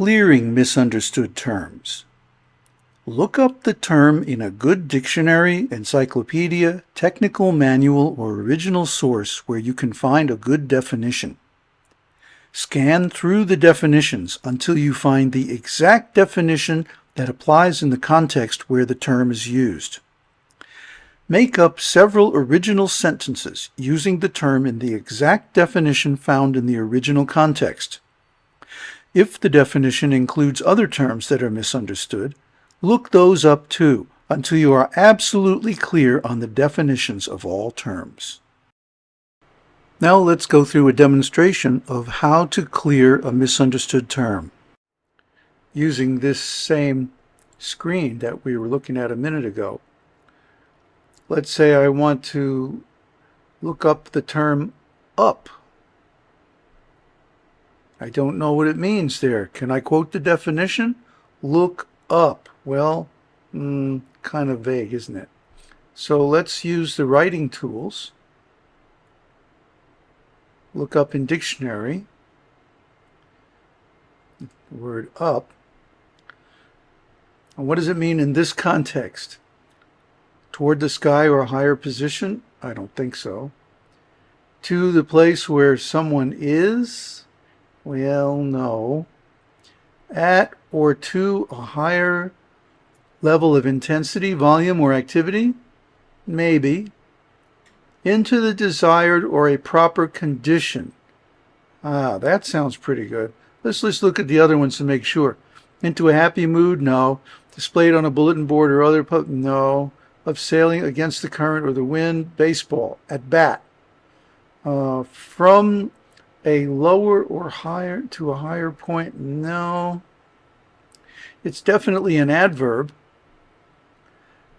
Clearing misunderstood terms. Look up the term in a good dictionary, encyclopedia, technical manual, or original source where you can find a good definition. Scan through the definitions until you find the exact definition that applies in the context where the term is used. Make up several original sentences using the term in the exact definition found in the original context. If the definition includes other terms that are misunderstood, look those up too until you are absolutely clear on the definitions of all terms. Now let's go through a demonstration of how to clear a misunderstood term. Using this same screen that we were looking at a minute ago. Let's say I want to look up the term up I don't know what it means there. Can I quote the definition? Look up. Well, mm, kind of vague, isn't it? So let's use the writing tools. Look up in dictionary. Word up. And what does it mean in this context? Toward the sky or a higher position? I don't think so. To the place where someone is? Well, no. At or to a higher level of intensity, volume, or activity? Maybe. Into the desired or a proper condition. Ah, that sounds pretty good. Let's just look at the other ones to make sure. Into a happy mood? No. Displayed on a bulletin board or other? No. Of sailing against the current or the wind? Baseball. At bat. Uh, from a lower or higher to a higher point? No. It's definitely an adverb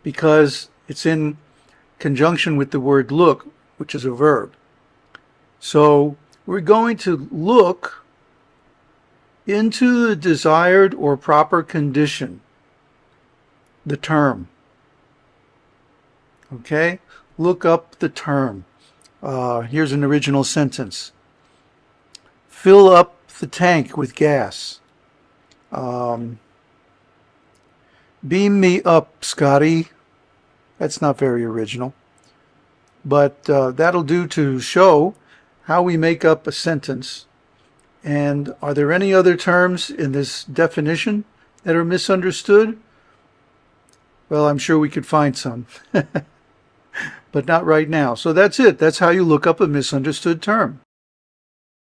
because it's in conjunction with the word look, which is a verb. So we're going to look into the desired or proper condition, the term. Okay, look up the term. Uh, here's an original sentence fill up the tank with gas. Um, beam me up, Scotty. That's not very original. But uh, that'll do to show how we make up a sentence. And are there any other terms in this definition that are misunderstood? Well, I'm sure we could find some. but not right now. So that's it. That's how you look up a misunderstood term.